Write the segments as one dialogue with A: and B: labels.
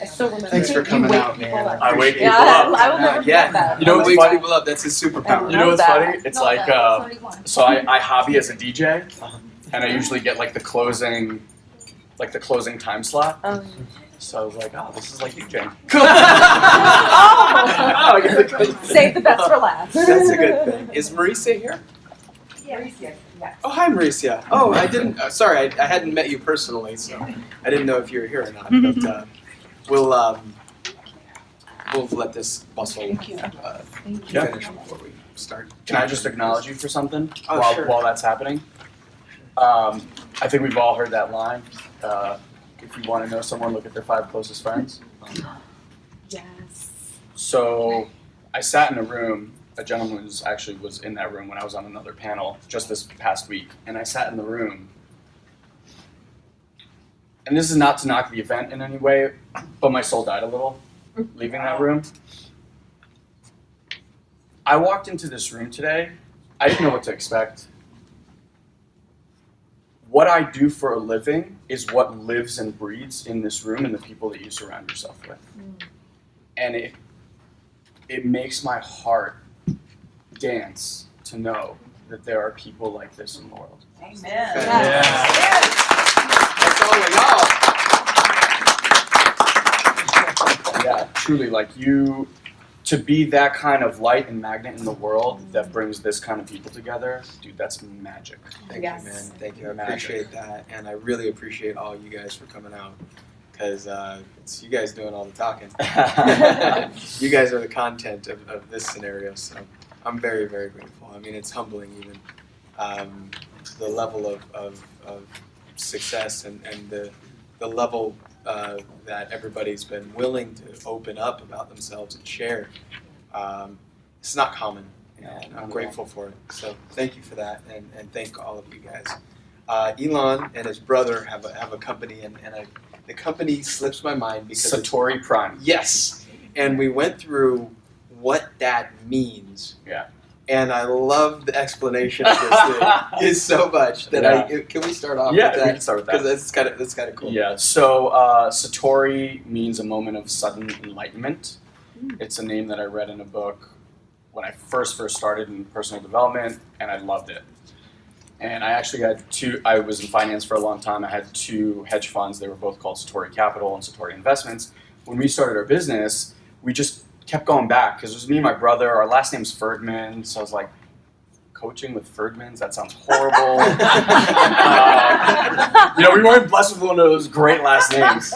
A: I still remember.
B: Thanks for coming out, man. I wake
A: Yeah,
B: people up.
A: I will never forget
B: Yeah.
A: that.
B: You know
A: I
B: what's
A: was
B: funny?
A: like-
B: up. That's his superpower.
C: You know what's
A: that.
C: funny? It's
A: No,
C: like uh, so I, I hobby as a DJ, and I usually get like the closing, like the closing time slot.
A: Um,
C: So I was like, oh, this is like DJing.
A: Oh!
C: I get the closing.
A: Save the best for last.
B: That's a good thing. Is Mauricia here? Yeah. Oh, hi, Mauricia. Oh, I didn't. Uh, sorry, I, I hadn't met you personally, so I didn't know if you were here or not. But uh, we'll um, we'll let this bustle uh,
C: Yeah.
B: finish before we start.
C: Can I just acknowledge you for something
B: Oh,
C: while,
B: sure.
C: while that's happening? Um, I think we've all heard that line. Uh, if you want to know someone, look at their five closest friends.
A: Yes.
C: So I sat in a room. A gentleman was actually was in that room when I was on another panel just this past week, and I sat in the room. And this is not to knock the event in any way, but my soul died a little leaving that room. I walked into this room today. I didn't know what to expect. What I do for a living is what lives and breathes in this room and the people that you surround yourself with. Mm. And it it makes my heart dance to know that there are people like this in the world.
A: Amen.
B: Yes. That's all we know.
C: Yeah, truly, like you, to be that kind of light and magnet in the world that brings this kind of people together, dude, that's magic.
B: Thank
A: Yes.
B: you, man. Thank you. I
C: Magic.
B: appreciate that, and I really appreciate all you guys for coming out because uh, it's you guys doing all the talking. you guys are the content of, of this scenario, so I'm very, very grateful. I mean, it's humbling even um, the level of, of, of success and, and the, the level uh, that everybody's been willing to open up about themselves and share. Um, it's not common, and I'm grateful for it. So thank you for that, and, and thank all of you guys. Uh, Elon and his brother have a, have a company, and, and I, the company slips my mind because
C: Satori Prime.
B: Yes. And we went through what that means.
C: Yeah.
B: And I love the explanation of this thing is so much that I can we start off
C: Yeah,
B: with
C: we
B: that
C: can start with
B: because
C: that.
B: that's kind of that's kind of cool.
C: Yeah, so uh, Satori means a moment of sudden enlightenment.
A: Mm.
C: It's a name that I read in a book when I first first started in personal development, and I loved it. And I actually had two. I was in finance for a long time. I had two hedge funds. They were both called Satori Capital and Satori Investments. When we started our business, we just kept going back because it was me and my brother. Our last name's Ferdman, so I was like, coaching with Ferdmans. That sounds horrible. Uh, you know, we weren't blessed with one of those great last names.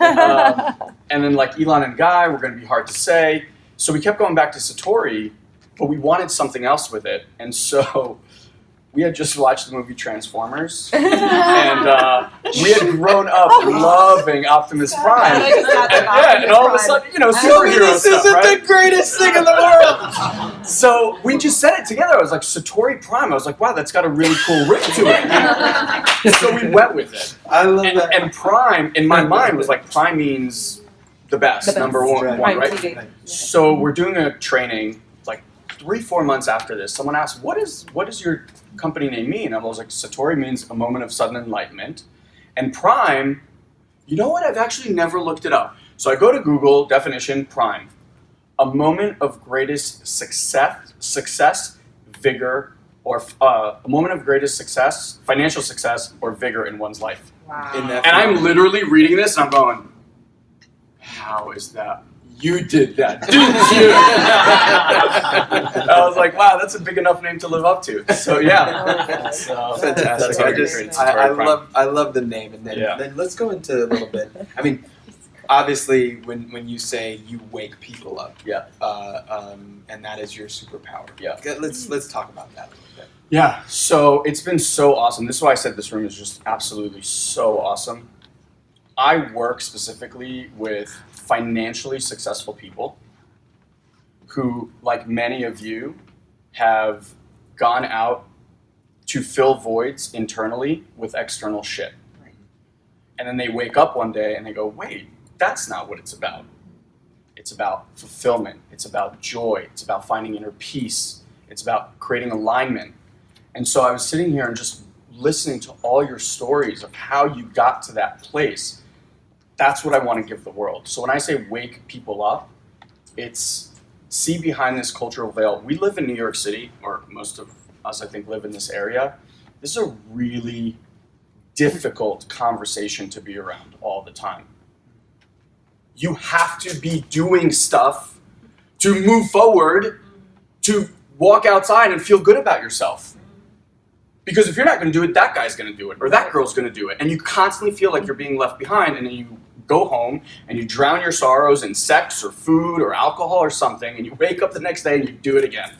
C: Um, and then like Elon and Guy were going to be hard to say. So we kept going back to Satori, but we wanted something else with it. And so we had just watched the movie Transformers, and uh, we had grown up loving Optimus Prime.
A: I just got the
C: yeah, and all of a sudden, you know,
B: Tell me
C: superhero
B: this
C: stuff,
B: isn't
C: right?
B: the greatest thing in the world.
C: So we just said it together. I was like, Satori Prime. I was like, wow, that's got a really cool ring to it. so we went with it.
B: I love
C: And,
B: that.
C: and Prime, in my mind, was like, Prime means the best,
A: The best.
C: number one,
B: Right.
C: one,
A: Right,
C: right? So we're doing a training like three, four months after this. Someone asked, "What is what is your company name mean?" And I was like, "Satori means a moment of sudden enlightenment," and Prime. You know what? I've actually never looked it up. So I go to Google definition Prime, a moment of greatest success, success, vigor, or uh, a moment of greatest success, financial success, or vigor in one's life.
A: Wow.
B: In
C: And I'm literally reading this and I'm going, how is that? You did that, didn't you? I was like, wow, that's a big enough name to live up to. So yeah. So,
B: Fantastic. I just I, I love I love the name and then
C: Yeah.
B: then let's go into a little bit. I mean, obviously when when you say you wake people up,
C: Yeah.
B: uh, um, and that is your superpower.
C: Yeah.
B: Let's let's talk about that a little bit.
C: Yeah, so it's been so awesome. This is why I said this room is just absolutely so awesome. I work specifically with financially successful people who, like many of you, have gone out to fill voids internally with external shit. And then they wake up one day and they go, wait, that's not what it's about. It's about fulfillment, it's about joy, it's about finding inner peace, it's about creating alignment. And so I was sitting here and just listening to all your stories of how you got to that place. That's what I want to give the world. So when I say wake people up, it's see behind this cultural veil. We live in New York City, or most of us, I think, live in this area. This is a really difficult conversation to be around all the time. You have to be doing stuff to move forward, to walk outside and feel good about yourself. Because if you're not going to do it, that guy's going to do it, or that girl's going to do it, and you constantly feel like you're being left behind, and you go home and you drown your sorrows in sex or food or alcohol or something, and you wake up the next day and you do it again.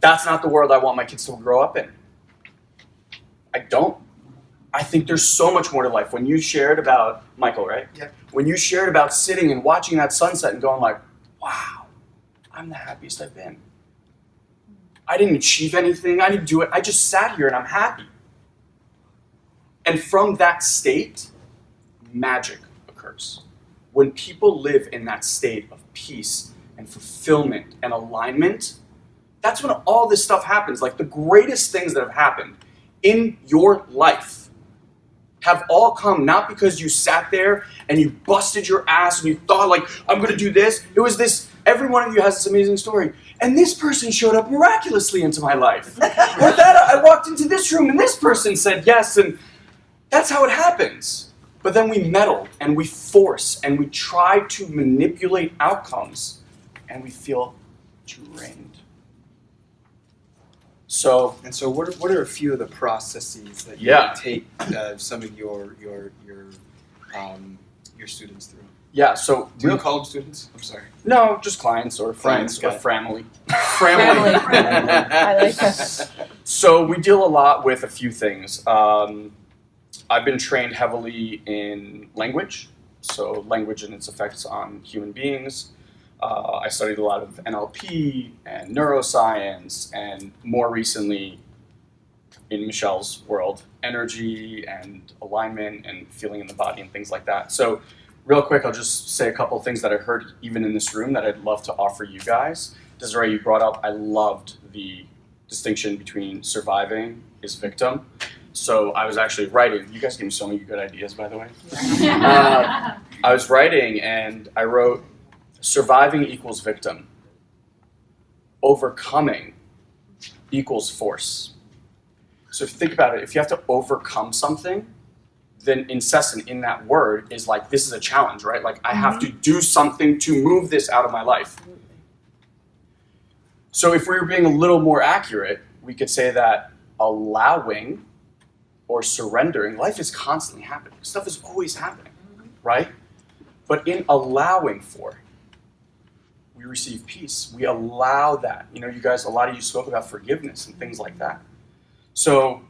C: That's not the world I want my kids to grow up in. I don't. I think there's so much more to life. When you shared about Michael, right?
B: Yeah.
C: When you shared about sitting and watching that sunset and going like, "Wow, I'm the happiest I've been." I didn't achieve anything. I didn't do it. I just sat here and I'm happy. And from that state, magic occurs. When people live in that state of peace and fulfillment and alignment, that's when all this stuff happens. Like the greatest things that have happened in your life have all come not because you sat there and you busted your ass and you thought like I'm going to do this. It was this every one of you has this amazing story. And this person showed up miraculously into my life. or that I walked into this room and this person said yes and that's how it happens. But then we meddle and we force and we try to manipulate outcomes and we feel drained. So
B: And so, what are, what are a few of the processes that you
C: Yeah.
B: take uh, some of your your your um, your students through?
C: yeah, so
B: Do you
C: real-
B: college students? I'm sorry.
C: no, just clients or friends
B: Clients,
C: or
B: it.
C: family.
A: Family. I like that.
C: So we deal a lot with a few things. Um, I've been trained heavily in language, so language and its effects on human beings. Uh, I studied a lot of NLP and neuroscience, and more recently, in Michelle's world, energy and alignment and feeling in the body and things like that. So, real quick, I'll just say a couple things that I heard even in this room that I'd love to offer you guys. Desiree, you brought up, I loved the distinction between surviving is victim. So I was actually writing. You guys gave me so many good ideas, by the way. Uh, I was writing and I wrote, surviving equals victim. Overcoming equals force. So if you think about it, if you have to overcome something, then incessant in that word is like this is a challenge, right? Like I have to do something to move this out of my life. So if we were being a little more accurate, we could say that allowing or surrendering, life is constantly happening. Stuff is always happening, right? But in allowing for, we receive peace. We allow that. You know, you guys, a lot of you spoke about forgiveness and things like that. So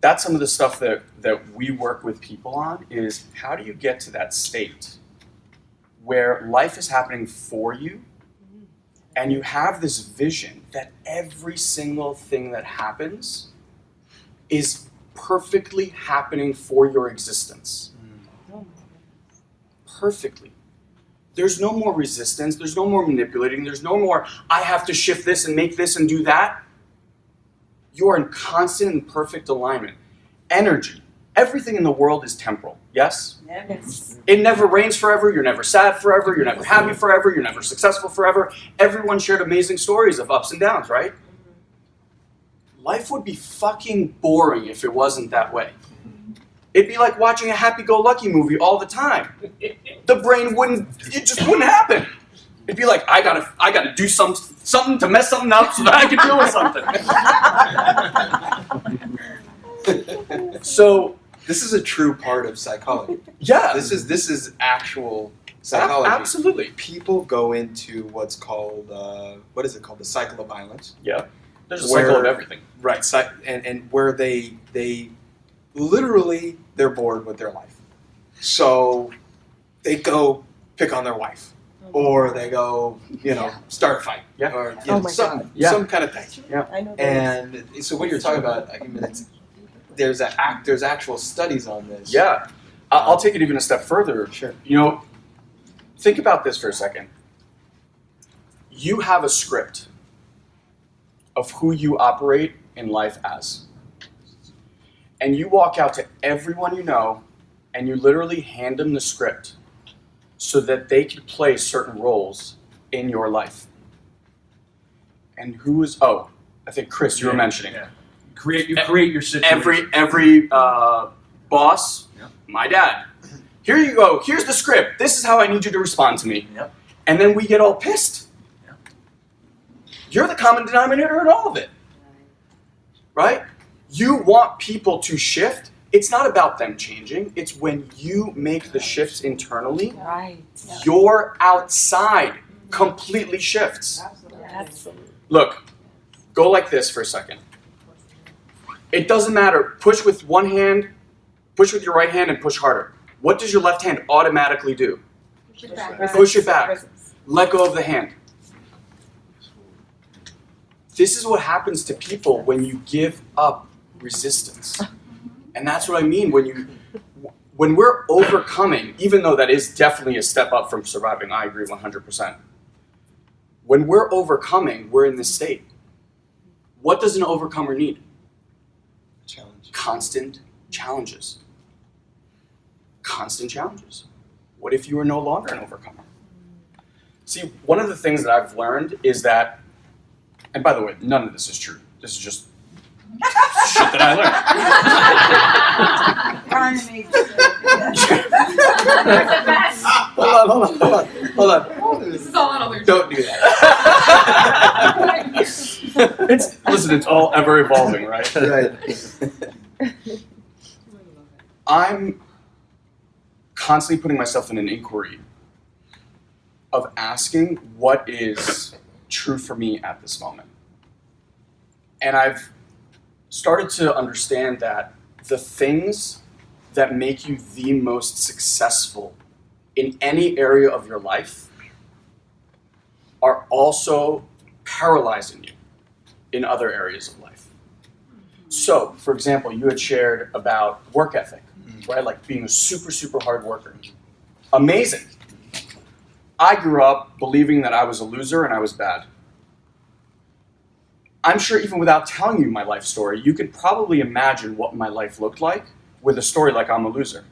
C: that's some of the stuff that, that we work with people on is how do you get to that state where life is happening for you and you have this vision that every single thing that happens is perfectly happening for your existence. Perfectly. There's no more resistance, there's no more manipulating, there's no more, I have to shift this and make this and do that. You are in constant and perfect alignment. Energy. Everything in the world is temporal, yes?
A: Yes.
C: It never rains forever. You're never sad forever. You're never happy forever. You're never successful forever. Everyone shared amazing stories of ups and downs, right? Life would be fucking boring if it wasn't that way. It'd be like watching a happy go lucky movie all the time. The brain wouldn't, it just wouldn't happen. It'd be like, I gotta, I gotta do some, something to mess something up so that I can deal with something. So,
B: this is a true part of psychology.
C: yeah.
B: This is this is actual
C: a-
B: psychology.
C: absolutely.
B: People go into what's called uh, what is it called? The cycle of violence.
C: There's a cycle of everything.
B: Right. Cy- and and where they they literally they're bored with their life, so they go pick on their wife, mm-hmm. or they go you know start a fight,
C: Yeah.
B: or you
A: Oh
B: know,
A: my
B: some
A: God.
C: Yeah.
B: some kind of thing.
A: Yeah, I know.
B: And so what you're talking about, I mean, it's, there's a act, there's actual studies on this.
C: Yeah. I- I'll take it even a step further.
B: Sure.
C: You know, think about this for a second. You have a script of who you operate in life as. And you walk out to everyone you know and you literally hand them the script so that they can play certain roles in your life. And who is oh, I think Chris, you were mentioning
D: yeah. Create you create your situation.
C: every every uh, boss,
D: Yep.
C: my dad. Here you go. Here's the script. This is how I need you to respond to me.
D: Yep.
C: And then we get all pissed.
D: Yep.
C: You're the common denominator in all of it, right? You want people to shift. It's not about them changing. It's when you make the shifts internally,
A: Right.
C: your outside completely shifts.
A: Absolutely.
C: Look, go like this for a second. It doesn't matter. Push with one hand, push with your right hand, and push harder. What does your left hand automatically do?
A: Push it back.
C: Push it back. Let go of the hand. This is what happens to people when you give up resistance. And that's what I mean when you when we're overcoming, even though that is definitely a step up from surviving, I agree 100%. When we're overcoming, we're in this state. What does an overcomer need?
B: Challenge.
C: constant challenges. Constant challenges. What if you are no longer an overcomer? See, one of the things that I've learned is that, and by the way, none of this is true. This is just shit that I
B: Hold on, hold on, hold on, hold on.
A: This is all on other.
B: Don't do that.
C: it's listen, it's all ever evolving, right?
B: right.
C: I'm constantly putting myself in an inquiry of asking what is true for me at this moment. And I've started to understand that the things that make you the most successful in any area of your life are also paralyzing you in other areas of life. So, for example, you had shared about work ethic, mm-hmm. right? Like being a super, super hard worker. Amazing. I grew up believing that I was a loser and I was bad. I'm sure even without telling you my life story, you could probably imagine what my life looked like with a story like I'm a loser.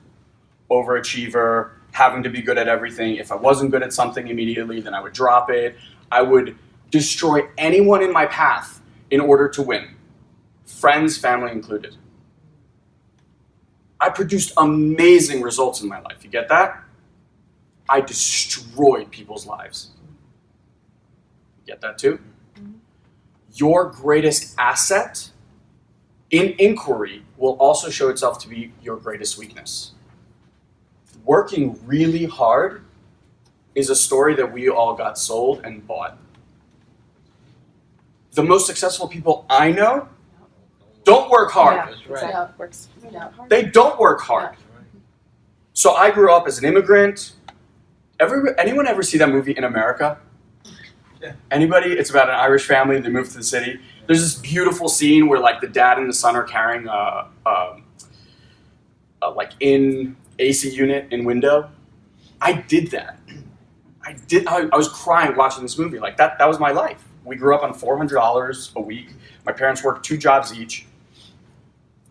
C: Overachiever, having to be good at everything. If I wasn't good at something immediately, then I would drop it. I would destroy anyone in my path in order to win, friends, family included. I produced amazing results in my life. You get that? I destroyed people's lives. You get that too? Your greatest asset in inquiry will also show itself to be your greatest weakness. Working really hard is a story that we all got sold and bought. The most successful people I know don't work hard.
A: Yeah.
B: That's right.
A: That's works. Yeah.
C: They don't work hard. So I grew up as an immigrant. Ever anyone ever see that movie in America? Anybody? It's about an Irish family. They move to the city. There's this beautiful scene where like the dad and the son are carrying a, a, a like in AC unit in window. I did that. I did. I, I was crying watching this movie. Like that. That was my life. We grew up on four hundred dollars a week. My parents worked two jobs each.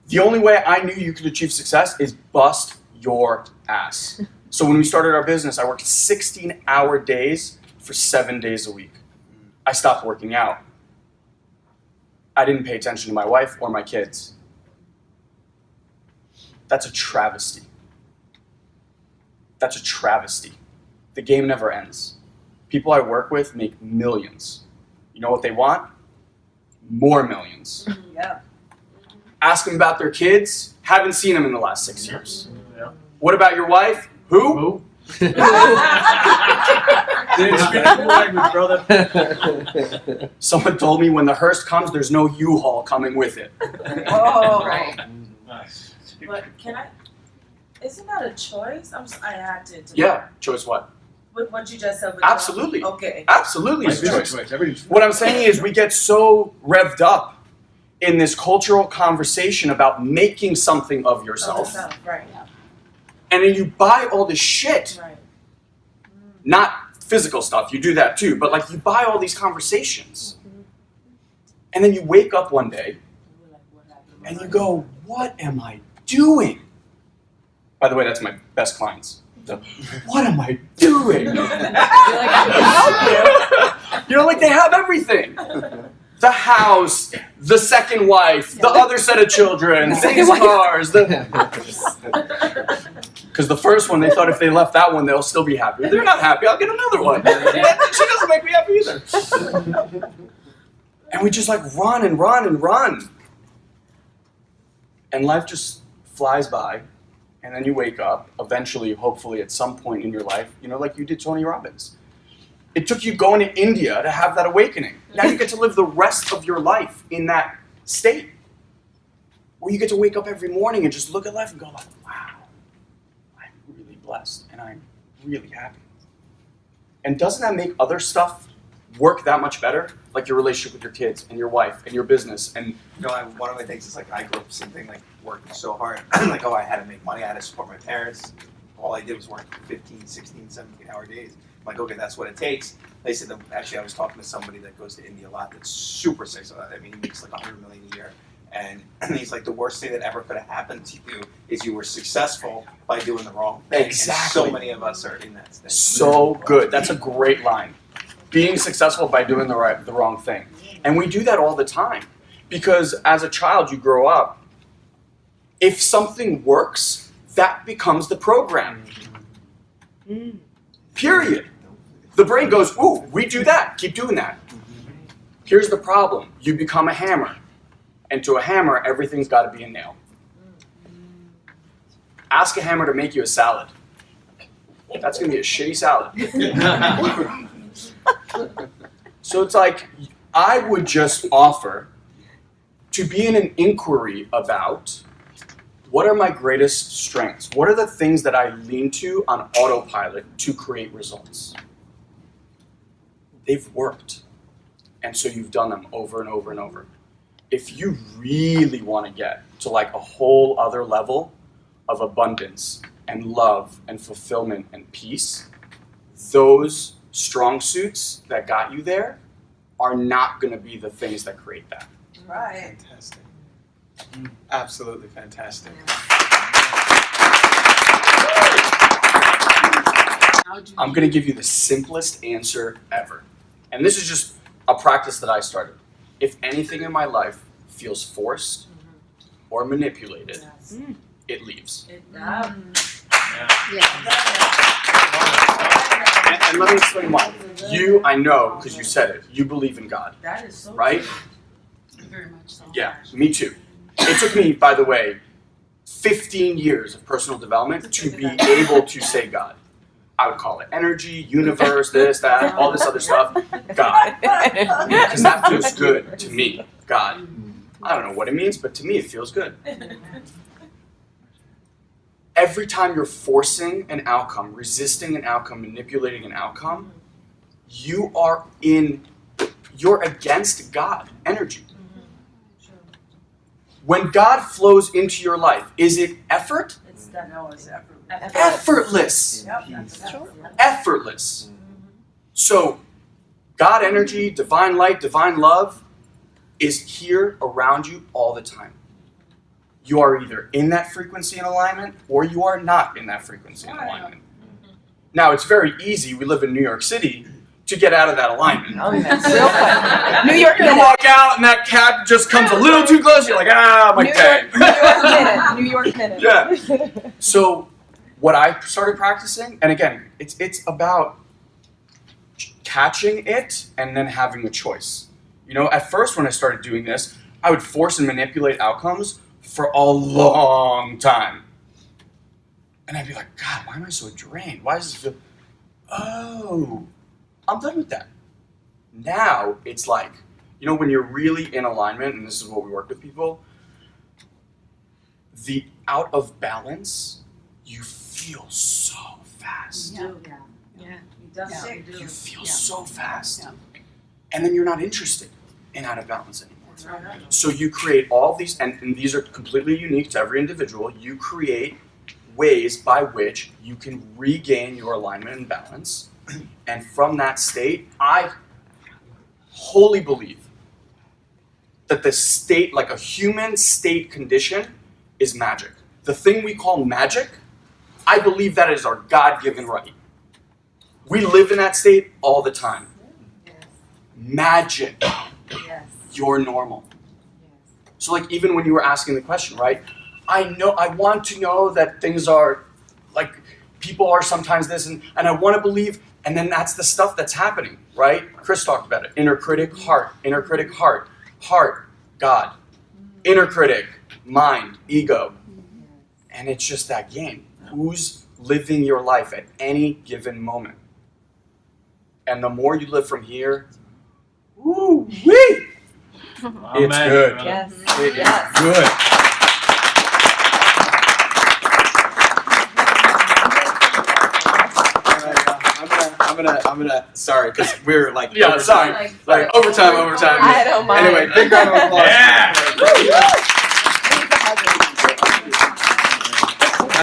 C: The only way I knew you could achieve success is bust your ass. So when we started our business, I worked 16 hour days for seven days a week. I stopped working out. I didn't pay attention to my wife or my kids. That's a travesty. That's a travesty. The game never ends. People I work with make millions. You know what they want? More millions.
E: Yeah.
C: Ask them about their kids. Haven't seen them in the last six years.
D: Yeah.
C: What about your wife? Who?
D: Who? Didn't speak language, brother.
C: Someone told me when the hearse comes, there's no U-Haul coming with it.
E: Oh.
A: Right.
D: Nice.
E: But can I? Isn't that a choice? I'm. s- I had to. to
C: Yeah, choice what?
E: With what you just said. With
C: Absolutely.
E: The, okay.
C: Absolutely, it's a
D: a
C: choice.
D: choice.
C: What I'm saying is, we get so revved up in this cultural conversation about making something of yourself,
E: no, Right.
C: and then you buy all this shit.
E: Right. Mm.
C: Not physical stuff. You do that too, but like you buy all these conversations, mm-hmm. and then you wake up one day
E: We're like, what happened?
C: and you go, "What am I doing?" By the way, that's my best clients. The, what am I doing?
A: You're like, I can help
C: you know, like they have everything. The house, the second wife, the other set of children,
A: The
C: these cars. The because the first one they thought if they left that one they'll still be happy. They're not happy. I'll get another one. she doesn't make me happy either. And we just like run and run and run, and life just flies by. And then you wake up, eventually, hopefully, at some point in your life, you know, like you did Tony Robbins. It took you going to India to have that awakening. Now you get to live the rest of your life in that state. Where you get to wake up every morning and just look at life and go like, wow, I'm really and I'm really happy. And doesn't that make other stuff work that much better? Like your relationship with your kids and your wife and your business and
F: You know, one of my things is like I grew up something like working so hard. like, oh, I had to make money. I had to support my parents. All I did was work 15, 16, 17 hour days. I'm like, okay, that's what it takes. They said, actually, I was talking to somebody that goes to India a lot that's super successful. I mean, he makes like 100 million a year. And he's like, the worst thing that ever could have happened to you is you were successful by doing the wrong thing. And
C: Exactly.
F: so many of us are in that state.
C: So good. That's a great line. Being successful by doing the right the wrong thing. And we do that all the time. Because as a child you grow up, if something works, that becomes the program. Mm-hmm. Period. The brain goes, "Ooh, we do that. Keep doing that." Here's the problem. You become a hammer. And to a hammer, everything's got to be a nail. Ask a hammer to make you a salad. That's going to be a shitty salad. So it's like I would just offer to be in an inquiry about what are my greatest strengths? What are the things that I lean to on autopilot to create results? They've worked. And so you've done them over and over and over. If you really want to get to like a whole other level of abundance and love and fulfillment and peace, those strong suits that got you there are not going to be the things that create that.
E: Right.
B: Fantastic. Mm, absolutely fantastic.
A: How
C: I'm going to give you the simplest answer ever. And this is just a practice that I started. If anything in my life feels forced or manipulated,
E: Yes. Hmm.
C: it leaves.
E: It, yeah.
A: Yeah.
C: And, and let me explain why. You, I know, because you said it, you believe in God,
E: That is so
C: right?
E: true.
A: Very much so.
C: Yeah, me too. It took me, by the way, 15 years of personal development to be able to say God. I would call it energy, universe, this, that, all this other stuff. God. Because that feels good to me. God. I don't know what it means, but to me it feels good. Every time you're forcing an outcome, resisting an outcome, manipulating an outcome, you are in, you're against God energy. Mm-hmm. When God flows into your life, is it effort?
E: It's that no, it's effort.
C: Effortless.
E: Yep, that's
A: Sure.
E: effort.
C: Effortless. So, God energy, divine light, divine love is here around you all the time. You are either in that frequency and alignment or you are not in that frequency and alignment. Now, it's very easy, we live in New York City, to get out of that alignment.
A: Oh, yeah. Real quick. New York
C: You walk out and that cab just comes a little too close, you're like, ah, my
A: New
C: tag.
A: York, New York minute. New York minute.
C: Yeah. So, what I started practicing, and again, it's it's about catching it and then having a choice. You know, at first when I started doing this, I would force and manipulate outcomes for a long time. And I'd be like, God, why am I so drained? Why does this feel Oh, I'm done with that. Now it's like, you know, when you're really in alignment, and this is what we work with people, the out of balance, you feel so fast.
E: You do.
A: Yeah.
E: You
A: Yeah.
E: say do.
C: You feel
A: Yeah.
C: so fast.
A: Yeah.
C: And then you're not interested in out of balance anymore.
E: Right.
C: So you create all these, and, and these are completely unique to every individual. You create ways by which you can regain your alignment and balance. And from that state, I wholly believe that the state, like a human state condition, is magic. The thing we call magic I believe that is our God given right. We live in that state all the time. Magic.
E: Yes.
C: You're normal. So, like, even when you were asking the question, right? I know, I want to know that things are, like, people are sometimes this, and, and I want to believe, and then that's the stuff that's happening, right? Chris talked about it. Inner critic, heart. Inner critic, heart. Heart, God. Inner critic, mind, ego. And it's just that game. Who's living your life at any given moment? And the more you live from here, woo wee! It's good.
A: Yes.
C: It is
A: Yes.
C: good.
B: I'm gonna, I'm gonna, Sorry, because we're like
C: Yeah,
B: overtime.
C: sorry.
A: Like,
B: Like overtime, overtime.
A: I don't mind.
B: Anyway, big round of applause.
D: Yeah.